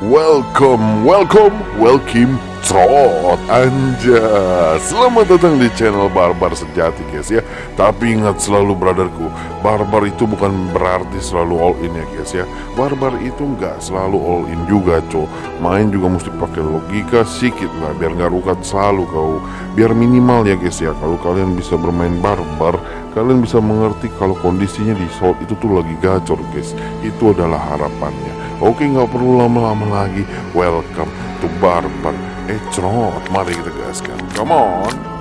welcome, welcome, welcome, trot anja. Selamat datang di channel Barbar Sejati guys ya. Tapi ingat selalu brotherku Barbar itu bukan berarti selalu all in ya guys ya. Barbar itu nggak selalu all in juga co Main juga mesti pakai logika sedikit lah Biar nggak rukat selalu kau. Biar minimal ya guys ya. Kalau kalian bisa bermain barbar Kalian bisa mengerti kalau kondisinya di shot itu tuh lagi gacor guys. Itu adalah harapannya. Oke nggak perlu lama-lama lagi. Welcome to Barbar It's not Madagascar. Come on.